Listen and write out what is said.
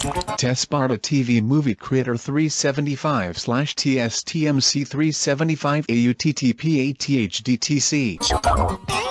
Tesparta TV Movie Creator 375/tstmc375auttpathdtc